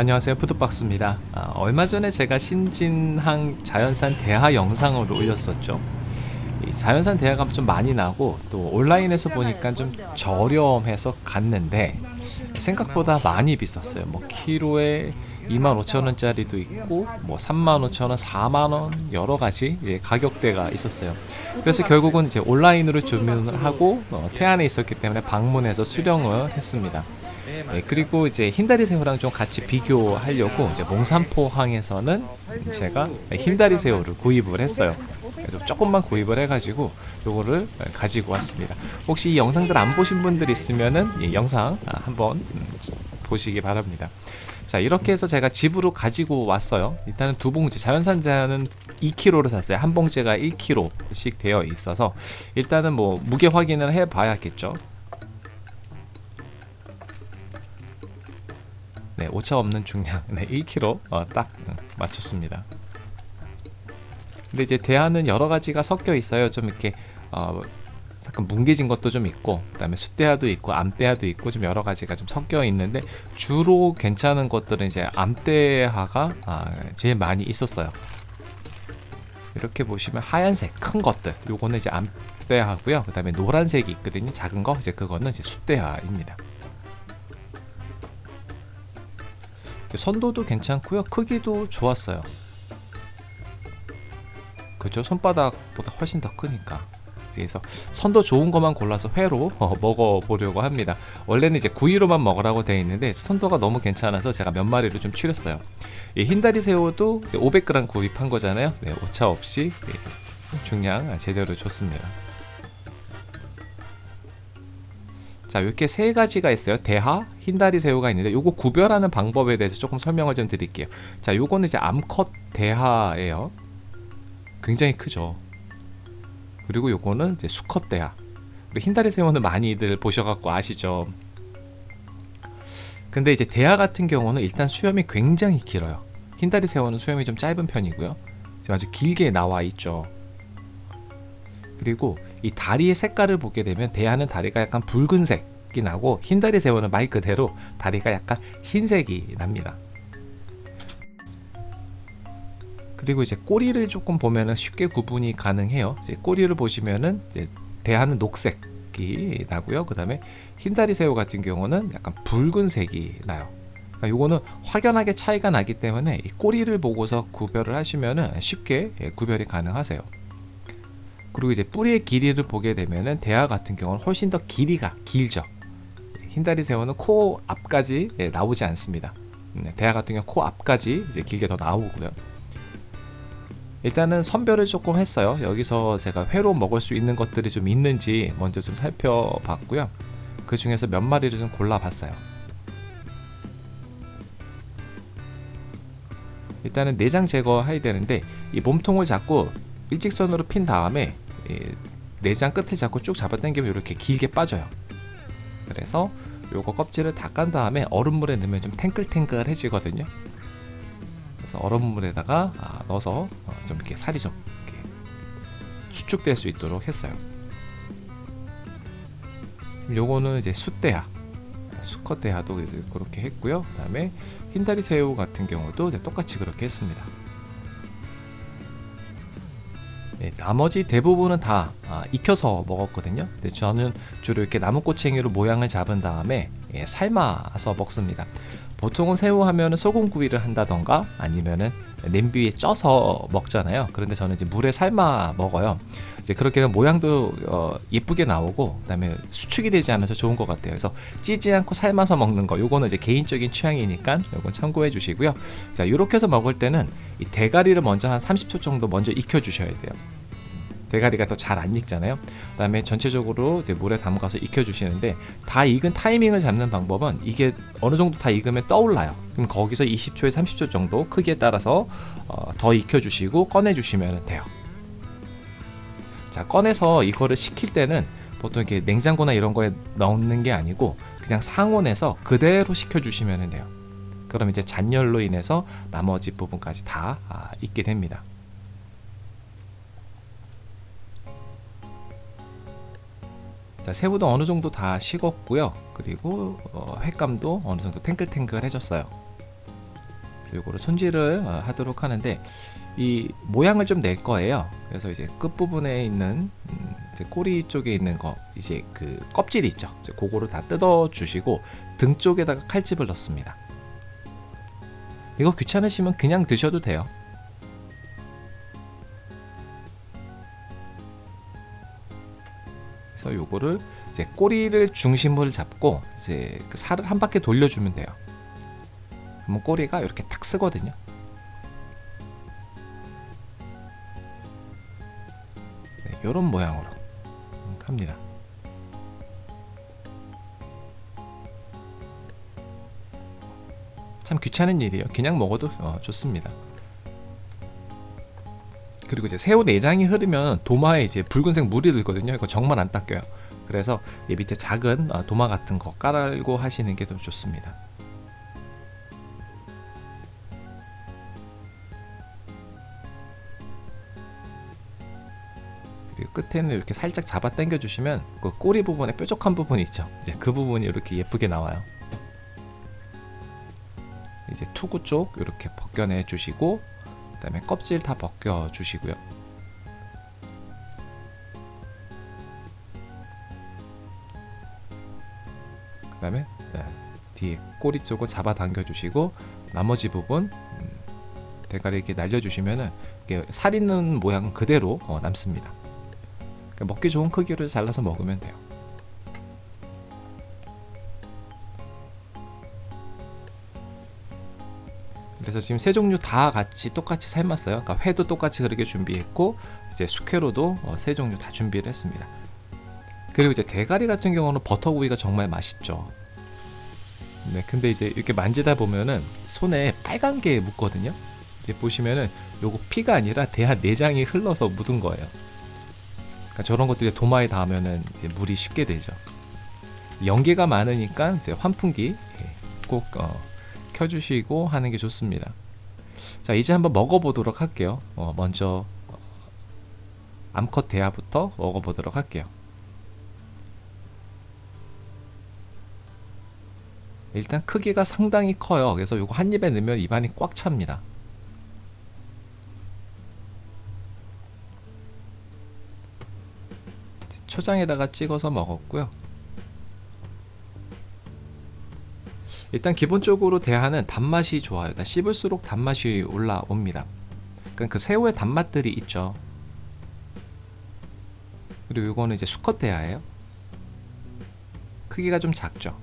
안녕하세요. 푸드박스입니다. 아, 얼마 전에 제가 신진항 자연산 대하 영상을 올렸었죠. 이 자연산 대하가 좀 많이 나고 또 온라인에서 보니까 좀 저렴해서 갔는데 생각보다 많이 비쌌어요. 뭐 키로에 25,000원짜리도 있고 뭐 35,000원, 4만원 여러가지 예, 가격대가 있었어요. 그래서 결국은 이제 온라인으로 주문을 하고 어, 태안에 있었기 때문에 방문해서 수령을 했습니다 예, 그리고 이제 흰다리 새우랑 좀 같이 비교하려고 이제 몽산포항에서는 제가 흰다리 새우를 구입을 했어요. 그래서 조금만 구입을 해가지고 요거를 가지고 왔습니다. 혹시 이 영상들 안 보신 분들 있으면은 이 영상 한번 음, 보시기 바랍니다. 자 이렇게 해서 제가 집으로 가지고 왔어요. 일단은 두 봉지 자연산 자는 2kg를 샀어요. 한 봉지가 1kg씩 되어 있어서 일단은 뭐 무게 확인을 해 봐야겠죠 네 오차 없는 중량 네 1kg 어, 딱 음, 맞췄습니다. 근데 이제 대하는 여러 가지가 섞여 있어요. 좀 이렇게 어, 잠깐 뭉개진 것도 좀 있고 그 다음에 숫대하도 있고 암대하도 있고 좀 여러 가지가 좀 섞여 있는데 주로 괜찮은 것들은 이제 암대하가 아, 제일 많이 있었어요. 이렇게 보시면 하얀색 큰 것들 요거는 이제 암대하고요. 그 다음에 노란색이 있거든요. 작은 거 이제 그거는 이제 숫대하입니다 선도도 괜찮고요. 크기도 좋았어요. 그죠? 손바닥보다 훨씬 더 크니까. 그래서 선도 좋은 것만 골라서 회로 어, 먹어보려고 합니다. 원래는 이제 구이로만 먹으라고 되어 있는데 선도가 너무 괜찮아서 제가 몇 마리를 좀 추렸어요. 이 흰다리 새우도 500g 구입한 거잖아요. 네, 오차 없이 네, 중량 제대로 좋습니다 자 이렇게 세 가지가 있어요. 대하 흰다리 새우가 있는데 요거 구별하는 방법에 대해서 조금 설명을 좀 드릴게요. 자 요거는 이제 암컷 대하예요. 굉장히 크죠. 그리고 요거는 이제 수컷 대하. 흰다리 새우는 많이들 보셔갖고 아시죠? 근데 이제 대하 같은 경우는 일단 수염이 굉장히 길어요. 흰다리 새우는 수염이 좀 짧은 편이고요. 아주 길게 나와 있죠 그리고 이 다리의 색깔을 보게 되면 대하는 다리가 약간 붉은색이 나고 흰다리 새우는 말 그대로 다리가 약간 흰색이 납니다. 그리고 이제 꼬리를 조금 보면은 쉽게 구분이 가능해요. 이제 꼬리를 보시면은 이제 대하는 녹색이 나고요. 그 다음에 흰다리 새우 같은 경우는 약간 붉은색이 나요. 그러니까 요거는 확연하게 차이가 나기 때문에 이 꼬리를 보고서 구별을 하시면은 쉽게 예, 구별이 가능하세요 그리고 이제 뿌리의 길이를 보게 되면은 대하 같은 경우는 훨씬 더 길이가 길죠. 흰다리 새우는 코 앞까지 예, 나오지 않습니다. 네, 대하 같은 경우 코 앞까지 이제 길게 더 나오고요. 일단은 선별을 조금 했어요. 여기서 제가 회로 먹을 수 있는 것들이 좀 있는지 먼저 좀 살펴봤고요. 그 중에서 몇 마리를 좀 골라봤어요. 일단은 내장 제거해야 되는데 이 몸통을 잡고 일직선으로 핀 다음에 내장 끝을 잡고 쭉 잡아당기면 이렇게 길게 빠져요 그래서 요거 껍질을 다 깐 다음에 얼음물에 넣으면 좀 탱글탱글해지거든요 그래서 얼음물에다가 아, 넣어서 어, 좀 이렇게 살이 좀 이렇게 수축될 수 있도록 했어요. 요거는 이제 숫대야 수컷 대하도 그렇게 했고요. 그 다음에 흰다리 새우 같은 경우도 똑같이 그렇게 했습니다. 네, 나머지 대부분은 다 아, 익혀서 먹었거든요. 근데 저는 주로 이렇게 나무꼬챙이로 모양을 잡은 다음에 예, 삶아서 먹습니다. 보통은 새우 하면은 소금구이를 한다던가 아니면은 냄비에 쪄서 먹잖아요. 그런데 저는 이제 물에 삶아 먹어요. 이제 그렇게 모양도 어, 예쁘게 나오고 그 다음에 수축이 되지 않아서 좋은 것 같아요. 그래서 찌지 않고 삶아서 먹는 거 요거는 이제 개인적인 취향이니까 요건 참고해 주시고요. 자 이렇게 해서 먹을 때는 이 대가리를 먼저 한 30초 정도 먼저 익혀 주셔야 돼요 대가리가 더 잘 안 익잖아요. 그 다음에 전체적으로 이제 물에 담가서 익혀 주시는데 다 익은 타이밍을 잡는 방법은 이게 어느 정도 다 익으면 떠올라요. 그럼 거기서 20초에 30초 정도 크기에 따라서 어, 더 익혀 주시고 꺼내 주시면 돼요. 자 꺼내서 이거를 식힐 때는 보통 이렇게 냉장고나 이런 거에 넣는 게 아니고 그냥 상온에서 그대로 식혀 주시면 돼요. 그럼 이제 잔열로 인해서 나머지 부분까지 다 아, 익게 됩니다 자 새우도 어느 정도 다 식었고요 그리고 어, 횟감도 어느 정도 탱글탱글해졌어요 요거를 손질을 어, 하도록 하는데 이 모양을 좀 낼 거예요. 그래서 이제 끝 부분에 있는 음, 꼬리 쪽에 있는 거 이제 그 껍질 있죠. 이제 그거를 다 뜯어 주시고 등 쪽에다가 칼집을 넣습니다. 이거 귀찮으시면 그냥 드셔도 돼요. 그래서 요거를 이제 꼬리를 중심으로 잡고 이제 그 살을 한 바퀴 돌려주면 돼요. 그러면 꼬리가 이렇게 탁 쓰거든요. 네, 이런 모양으로 합니다. 참 귀찮은 일이에요. 그냥 먹어도 어, 좋습니다. 그리고 이제 새우 내장이 흐르면 도마에 이제 붉은색 물이 들거든요. 이거 정말 안 닦여요. 그래서 이 밑에 작은 어, 도마 같은 거 깔고 하시는 게 더 좋습니다. 끝에는 이렇게 살짝 잡아 당겨 주시면 그 꼬리 부분에 뾰족한 부분이 있죠. 이제 그 부분이 이렇게 예쁘게 나와요. 이제 투구 쪽 이렇게 벗겨내 주시고 그 다음에 껍질 다 벗겨 주시고요. 그 다음에 네, 뒤에 꼬리 쪽을 잡아 당겨 주시고 나머지 부분 음, 대가리 이렇게 날려 주시면은 이게 살 있는 모양 그대로 어, 남습니다. 그러니까 먹기 좋은 크기로 잘라서 먹으면 돼요. 그래서 지금 세 종류 다 같이 똑같이 삶았어요. 그러니까 회도 똑같이 그렇게 준비했고 이제 숙회로도 어, 세 종류 다 준비를 했습니다. 그리고 이제 대가리 같은 경우는 버터구이가 정말 맛있죠. 네, 근데 이제 이렇게 만지다 보면은 손에 빨간 게 묻거든요. 이제 보시면은 요거 피가 아니라 대하 내장이 흘러서 묻은 거예요. 그러니까 저런 것들이 도마에 닿으면은 이제 물이 쉽게 되죠. 연기가 많으니까 이제 환풍기 꼭 어, 켜주시고 하는 게 좋습니다. 자 이제 한번 먹어보도록 할게요. 어, 먼저 어, 암컷 대하부터 먹어보도록 할게요. 일단 크기가 상당히 커요. 그래서 이거 한 입에 넣으면 입안이 꽉 찹니다. 초장에다가 찍어서 먹었고요. 일단 기본적으로 대하는 단맛이 좋아요. 그러니까 씹을수록 단맛이 올라옵니다. 그러니까 그 새우의 단맛들이 있죠. 그리고 이거는 이제 수컷 대하예요. 크기가 좀 작죠.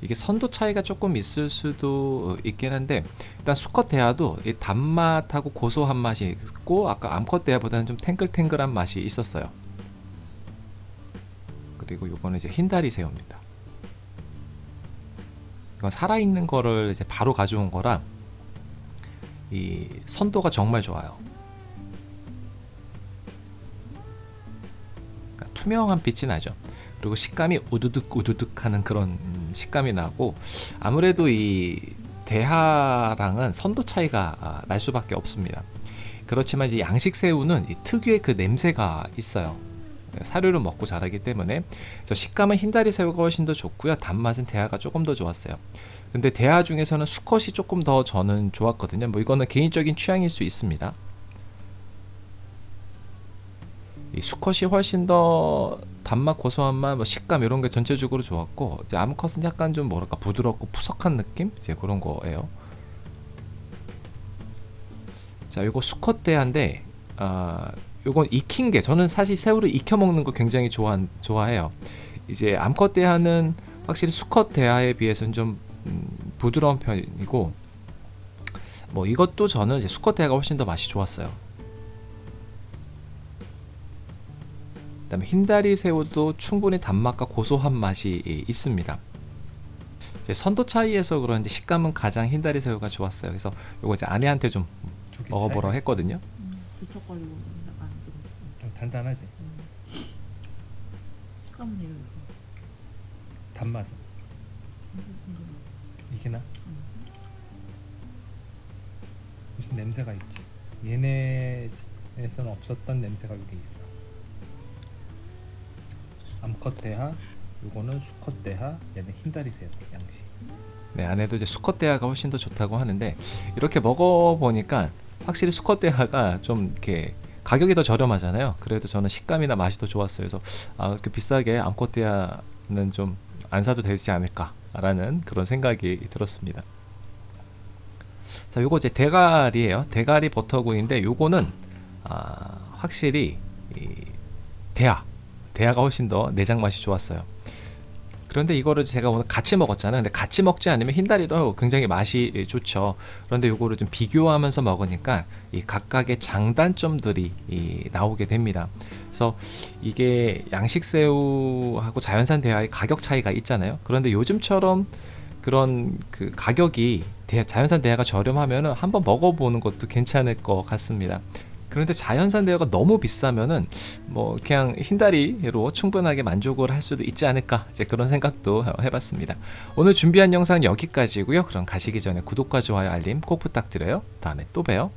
이게 선도 차이가 조금 있을 수도 있긴 한데 일단 수컷 대하도 이 단맛하고 고소한 맛이 있고 아까 암컷 대하보다는 좀 탱글탱글한 맛이 있었어요. 그리고 요거는 이제 흰다리 새우입니다. 이건 살아있는 거를 이제 바로 가져온 거라 이 선도가 정말 좋아요. 그러니까 투명한 빛이 나죠. 그리고 식감이 우두둑 우두둑 하는 그런 식감이 나고 아무래도 이 대하랑은 선도 차이가 아, 날 수밖에 없습니다. 그렇지만 이제 양식 새우는 특유의 그 냄새가 있어요. 사료를 먹고 자라기 때문에 저 식감은 흰다리 새우가 훨씬 더 좋고요. 단맛은 대하가 조금 더 좋았어요. 근데 대하 중에서는 수컷이 조금 더 저는 좋았거든요. 뭐 이거는 개인적인 취향일 수 있습니다. 이 수컷이 훨씬 더 단맛, 고소한 맛, 뭐 식감 이런 게 전체적으로 좋았고 이제 암컷은 약간 좀 뭐랄까 부드럽고 푸석한 느낌 이제 그런 거예요. 자, 이거 수컷 대하인데 아 요건 익힌 게 저는 사실 새우를 익혀 먹는 거 굉장히 좋아 좋아해요. 이제 암컷 대하는 확실히 수컷 대하에 비해서는 좀 음, 부드러운 편이고 뭐 이것도 저는 이제 수컷 대하가 훨씬 더 맛이 좋았어요. 그다음에 흰다리 새우도 충분히 단맛과 고소한 맛이 있습니다. 이제 선도 차이에서 그런지 식감은 가장 흰다리 새우가 좋았어요. 그래서 요거 이제 아내한테 좀 먹어보라 했거든요. 좀 단단하지. 이런 단맛은 이게 나? 무슨 냄새가 있지. 얘네에서는 없었던 냄새가 여기 있어. 암컷 대하 요거는 수컷 대하, 얘는 흰다리 새우 양식. 네, 안에도 이제 수컷 대하가 훨씬 더 좋다고 하는데 이렇게 먹어 보니까 확실히 수컷 대하가 좀 이렇게 가격이 더 저렴하잖아요. 그래도 저는 식감이나 맛이 더 좋았어요. 그래서 아, 이렇게 비싸게 대하는 좀 안 사도 되지 않을까 라는 그런 생각이 들었습니다. 자, 요거 이제 대가리예요. 대가리 버터구이인데 요거는 아, 확실히 이 대하, 대하가 훨씬 더 내장 맛이 좋았어요. 그런데 이거를 제가 오늘 같이 먹었잖아요. 근데 같이 먹지 않으면 흰다리도 굉장히 맛이 좋죠. 그런데 이거를 좀 비교하면서 먹으니까 이 각각의 장단점들이 이 나오게 됩니다. 그래서 이게 양식 새우하고 자연산 대하의 가격 차이가 있잖아요. 그런데 요즘처럼 그런 그 가격이 대- 자연산 대하가 저렴하면은 한번 먹어보는 것도 괜찮을 것 같습니다. 그런데 자연산 대하가 너무 비싸면은 뭐 그냥 흰다리로 충분하게 만족을 할 수도 있지 않을까 이제 그런 생각도 해봤습니다. 오늘 준비한 영상 여기까지고요. 그럼 가시기 전에 구독과 좋아요 알림 꼭 부탁드려요. 다음에 또 봬요.